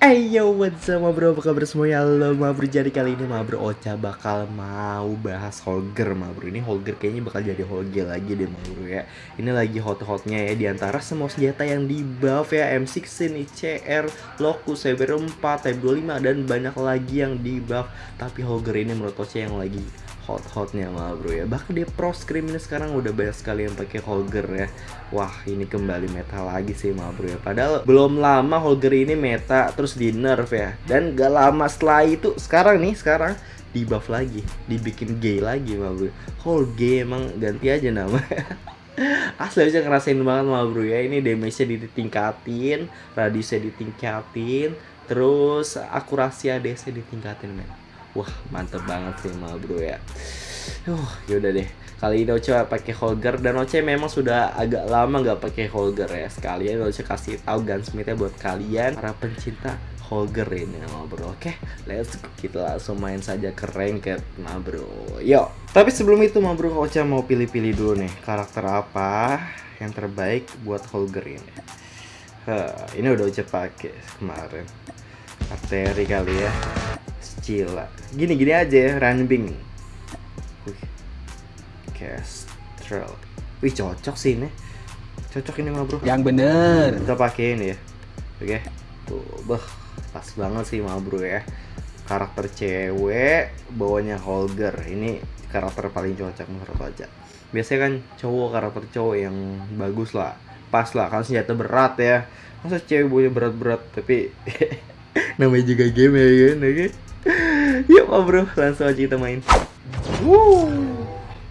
Ayo what's up bro, apa kabar semuanya? Halo bro, jadi kali ini bro Ocha bakal mau bahas Holger bro Ini Holger kayaknya bakal jadi Holger lagi deh ma bro ya. Ini lagi hot-hotnya ya, di antara semua senjata yang di buff ya. M16, ICR, Locus, Cyber 4, Type 25 dan banyak lagi yang di buff. Tapi Holger ini menurut Ocha yang lagi hot-hotnya ma bro ya. Bahkan di pro scrim ini sekarang udah banyak sekali yang pakai Holger ya. Wah ini kembali meta lagi sih ma bro ya. Padahal belum lama Holger ini meta terus di nerf ya. Dan gak lama setelah itu sekarang nih sekarang di buff lagi Dibikin gay lagi ma bro Holger emang ganti aja nama. Asli aja ngerasain banget ma bro ya. Ini damage-nya ditingkatin Radiusnya ditingkatin Terus akurasi ADS-nya ditingkatin men Wah mantep banget sih ma bro ya Uh, yaudah deh. Kali ini Oce pakai Holger dan Oce memang sudah agak lama nggak pakai Holger ya. Sekalian Oce kasih tahu gunsmithnya buat kalian para pencinta Holger ini ma bro. Oke, let's go. kita langsung main saja ke ranked ma bro. Yo. Tapi sebelum itu ma bro, Oce mau pilih-pilih dulu nih karakter apa yang terbaik buat Holger ini. Hah, ini udah Oce pakai kemarin. Arteri kali ya. Cila. Gini-gini aja ya, Ranbing. Wih. Kestrel. Wih cocok sih ini. Cocok ini mah bro. Yang bener. Kita pakai ini ya. Oke. Tuh, beh, pas banget sih mah bro ya. Karakter cewek bawanya Holger. Ini karakter paling cocok menurut aja. Biasanya kan cowok karakter cowok yang bagus lah. Pas lah kan senjata berat ya. Masa cewek bawanya berat-berat tapi namanya juga game ya kan, oke? Yuk mah bro, langsung aja kita main. Wuh,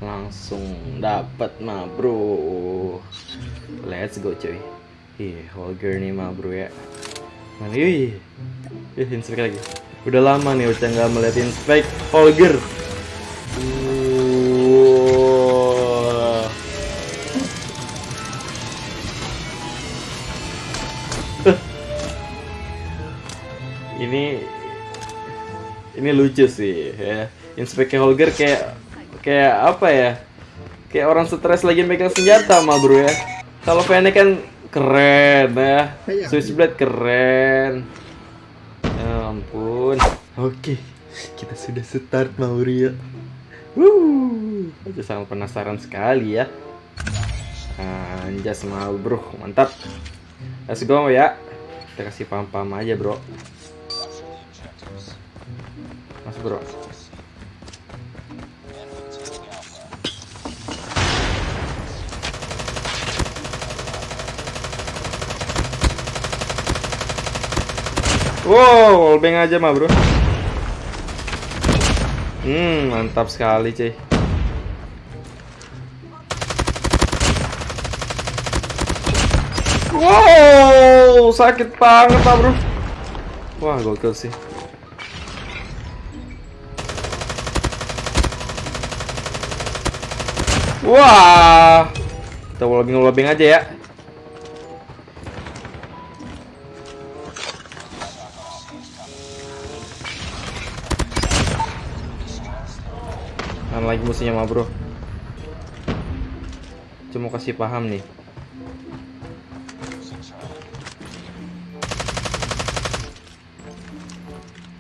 langsung dapat mah bro. Let's go coy. Ih, Holger nih mah bro ya. Mana ih. Ih, lagi. Udah lama nih udah nggak melihat inspek Holger. Ini lucu sih ya. Inspeknya Holger kayak kayak apa ya? Kayak orang stres lagi megang senjata mah bro ya. Kalau Fennec kan keren ya. Switchblade keren. Ya ampun. Oke, kita sudah start Mauria. Wuh, aku sangat penasaran sekali ya. Anjas mau bro, mantap. Let's go ya. Kita kasih pam-pam aja bro. Bro. Wow, wallbang aja mah bro. Hmm, mantap sekali cuy. Wow, sakit banget bro. Wah, gokil sih. Wah, kita wallbang aja ya. Mana lagi musuhnya mah bro? Cuma kasih paham nih.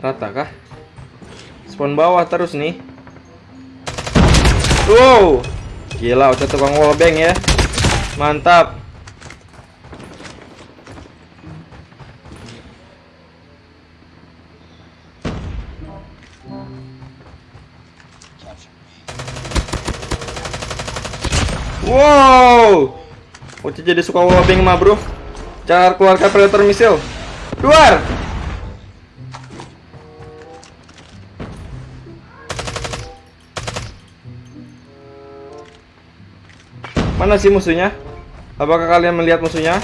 Rata kah? Spawn bawah terus nih. Wow, gila udah tukang wallbang ya. Mantap. Wow. Uci jadi suka wallbang mah, Bro. Cara keluarkan predator misil. Keluar. Mana sih musuhnya? Apakah kalian melihat musuhnya?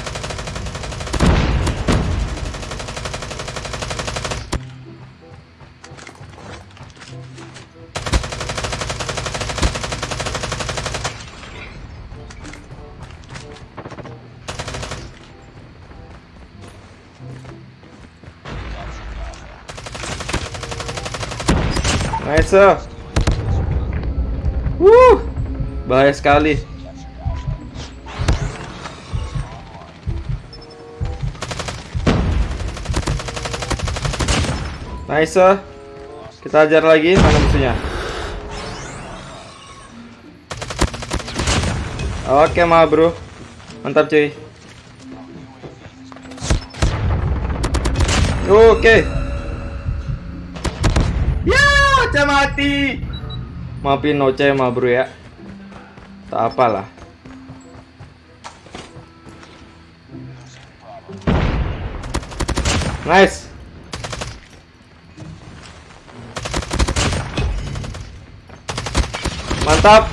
Nice. Wuh. Bahaya sekali. Nice. Kita ajar lagi mana musuhnya. Oke, ma bro. Mantap cuy. Oke. Ya, Oce mati. Maafin Oce ma bro ya. Tak apalah. Nice. Mantap.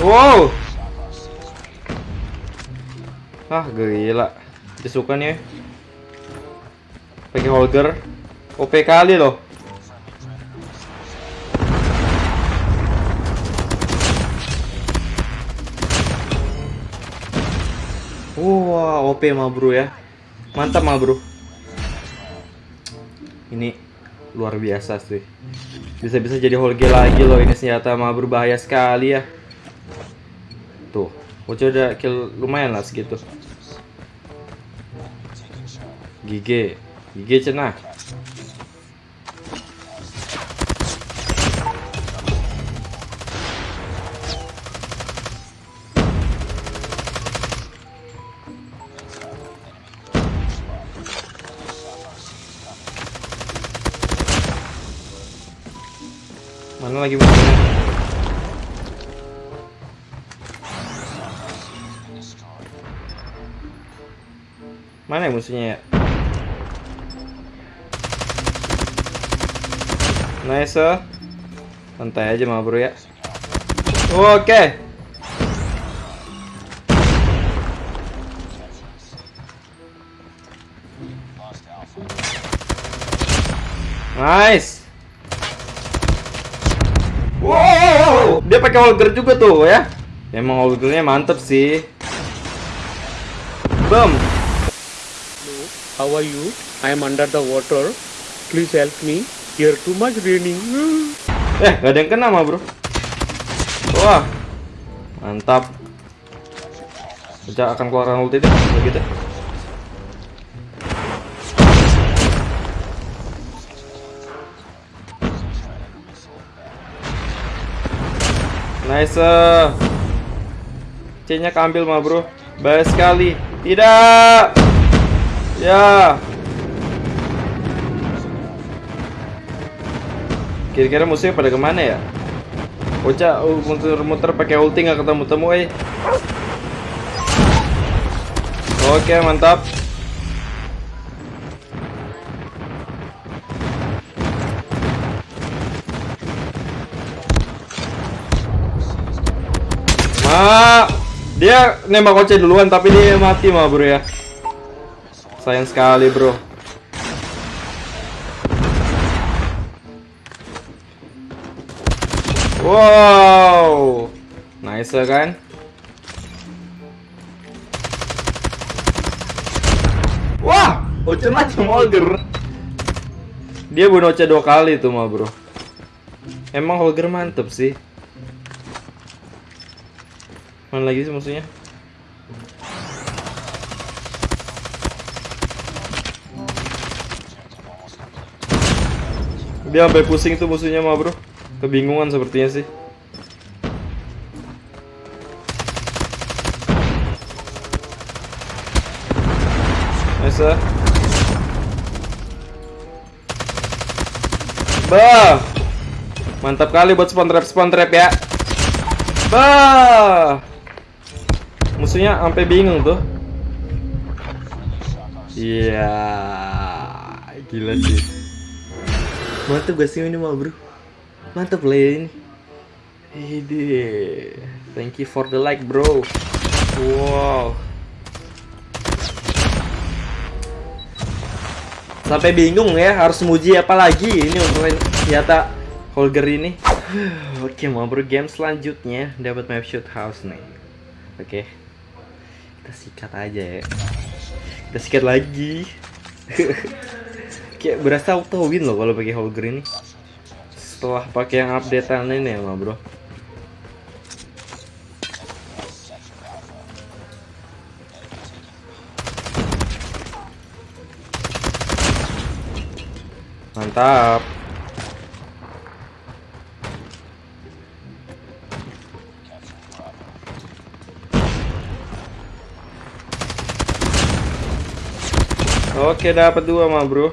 Wow. Ah, gila. Dia suka nih. Pakai holger. OP kali loh. Wah, OP mah bro ya. Mantap mah bro. Ini luar biasa sih. Bisa-bisa jadi holge lagi loh ini senjata mah berbahaya sekali ya. Tuh, Oce udah kill lumayan lah segitu. Gige, gige cenah. Lagi? Mana ya musuhnya ya? Nice. Santai aja mah bro ya. Oke. Nice. Wow, dia pakai holger juga tuh ya. Emang holgernya mantep sih. Bum. How are you? I am under the water. Please help me. Here too much raining. Eh, gak ada yang kena mah bro. Wah, mantap. Sejak akan keluaran ulti deh, begitu. Nice. C-nya keambil mah bro. Bahaya sekali. Tidak. Ya. Kira-kira musuhnya pada ke mana ya? Ocha uh, muter-muter pakai ulti nggak ketemu-temu eh. Oke mantap. Ma, dia nembak Ocha duluan tapi dia mati mah bro ya. Sayang sekali bro. Wow, nice kan? Wah, Ocha macam Holger. Dia bunuh Ocha dua kali tuh mah bro. Emang Holger mantep sih. Mana lagi sih musuhnya? Dia sampai pusing tuh musuhnya mah bro. Kebingungan sepertinya sih. Nice. ah. Bah. Mantap kali buat spawn trap spawn trap ya. Bah. Musuhnya sampai bingung tuh. Iya. Gila sih. Mantap gak sih ini mah bro? Mantap lah ya ini. Ide. Thank you for the like bro. Wow. Sampai bingung ya harus muji apa lagi ini untuk senjata Holger ini. Oke, mau bro game selanjutnya dapat map shoot house nih. Oke. Kita sikat aja ya. Udah sikat lagi. Kayak berasa auto win loh kalau pakai Holger ini. Setelah pakai yang updatean ini ya, mah, Bro. Mantap. Oke, dapat dua mah, Bro.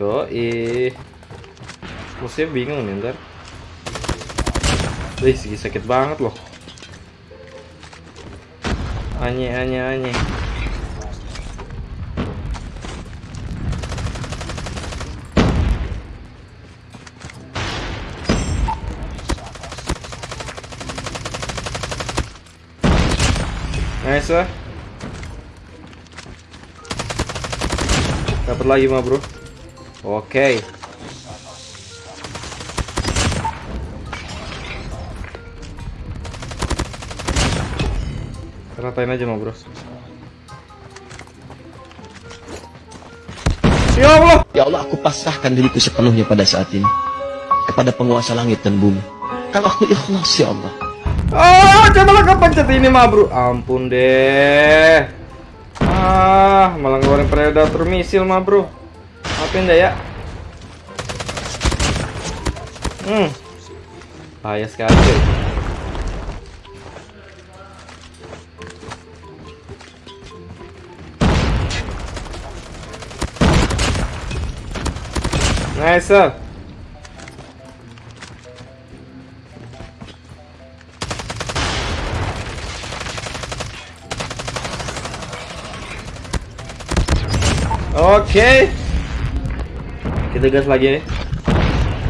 Tuh, ih. Musuhnya bingung nih ntar. Wih, segi sakit banget loh. Anye, anye, anye. Nice lah. Dapat lagi mah, Bro. Oke. Ratain aja mah, Bro. Ya Allah. Ya Allah, aku pasrahkan diriku sepenuhnya pada saat ini kepada penguasa langit dan bumi. Kalau aku ikhlas, ya Allah. Ah, coba lah kepencet ini mah, Bro. Ampun deh. Ah, malah ngeluarin predator misil mah, Bro. Maafin deh ya. Hmm. Bahaya sekali. cuy. Nice. sir. Oke. Kita gas lagi nih.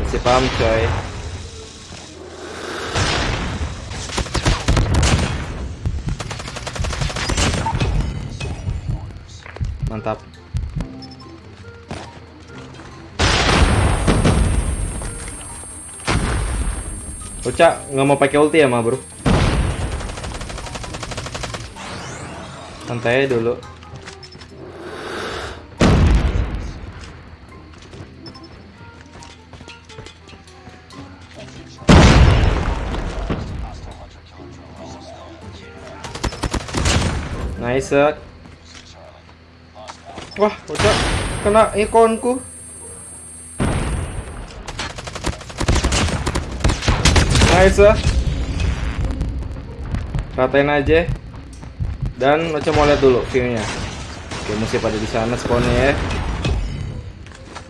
Masih paham coy. Mantap. Uca nggak mau pakai ulti ya, ma bro? Santai dulu. Nice. Wah, udah kena ikonku. Nice. Ratain aja. Dan Ocha mau lihat dulu view-nya. Oke, mesti pada di sana spawnnya ya.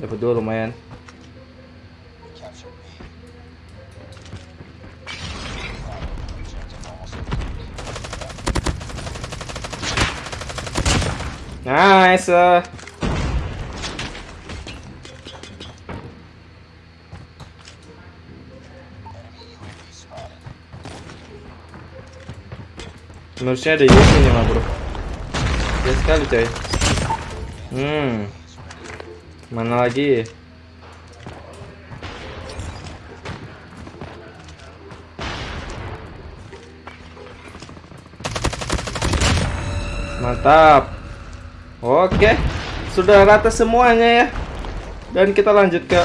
Dapat dua lumayan. Nice. uh. Menurutnya ada Yuki nih mah bro Ya sekali coy Hmm Mana lagi Mantap Oke, sudah rata semuanya ya. Dan kita lanjut ke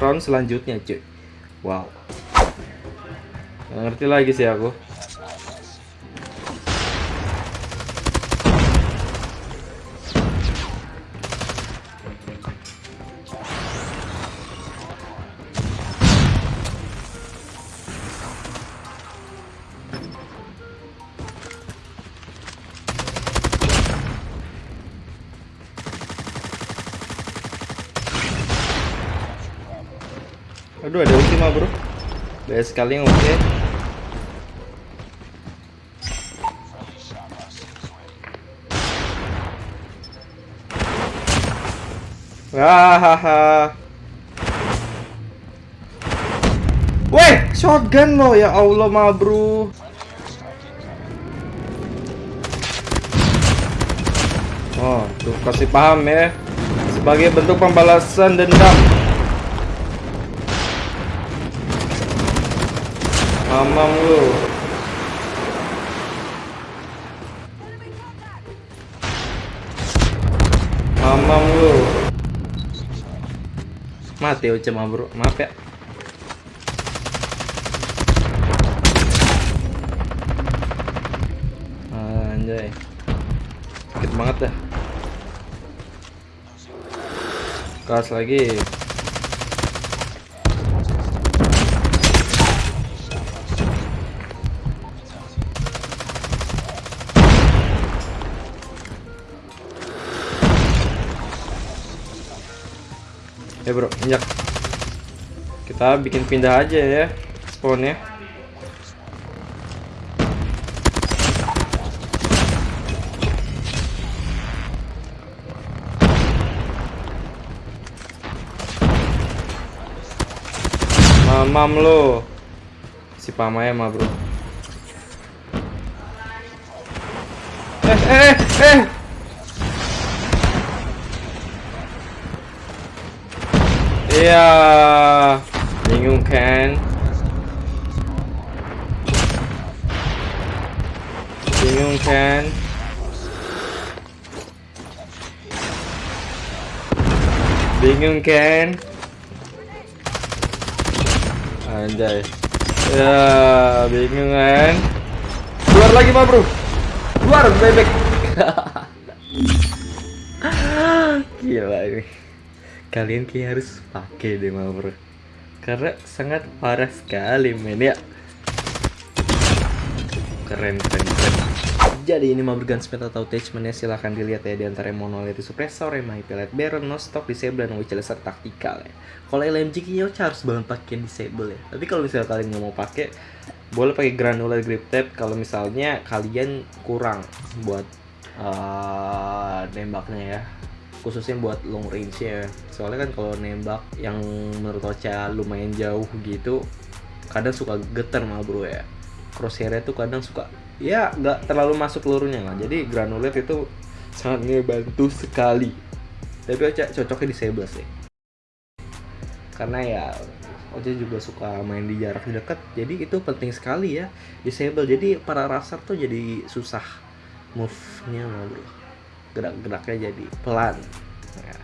round selanjutnya, cuy. Wow. Nggak ngerti lagi sih aku. Aduh, ada ulti mah, bro. Banyak sekali yang ulti. Hahaha. Weh, shotgun lo ya Allah mah, bro. Oh, tuh kasih paham ya. Sebagai bentuk pembalasan dendam. Mamam lu. mamam lu mati Ocha mah bro maaf ya. Anjay. Sakit banget dah keras lagi ya bro minyak. Kita bikin pindah aja ya spawnnya. Mamam lo. Si pamaya mah bro. Eh eh eh Iya, bingung kan? Bingung kan? Bingung kan? Anjay. Ya, bingung kan? Keluar lagi, Pak Bro. Keluar, bebek. Gila ini kalian kayak harus pakai deh ma bro. Karena sangat parah sekali men ya. Keren keren keren. Jadi ini Mabur Gunsmith atau attachmentnya silahkan dilihat ya di antara Monolith Suppressor, MI Pellet Barrel, No Stock, Disable, dan Witch Laser Tactical ya. Kalau LMG kayaknya harus banget pakai Disable ya. Tapi kalau misalnya kalian nggak mau pakai boleh pakai Granular Grip Tape kalau misalnya kalian kurang buat uh, nembaknya ya khususnya buat long range ya soalnya kan kalau nembak yang menurut Ocha lumayan jauh gitu kadang suka getar mah bro ya. Crosshairnya tuh kadang suka ya nggak terlalu masuk pelurunya lah jadi granulat itu sangat ngebantu sekali. Tapi Ocha cocoknya di Sables sih. Karena ya Ocha juga suka main di jarak dekat jadi itu penting sekali ya disable jadi para raser tuh jadi susah move-nya mah bro gerak-geraknya jadi pelan. Ya,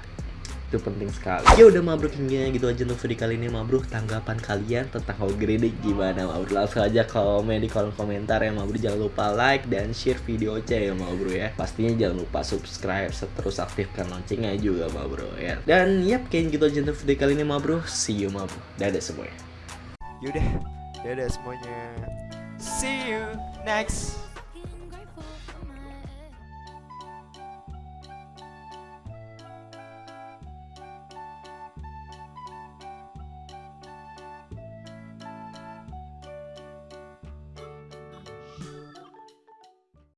itu penting sekali. Ya udah mabruk hingga gitu aja untuk video kali ini. Mabruk tanggapan kalian tentang Hog Grenade gimana mabruk? Langsung aja komen di kolom komentar ya mabruk. Jangan lupa like dan share video aja ya mabruk ya. Pastinya jangan lupa subscribe terus aktifkan loncengnya juga mabruk ya. Dan yap kayak gitu aja untuk video kali ini mabruk. See you mabruk. Dadah semuanya. Yaudah, dadah semuanya. See you next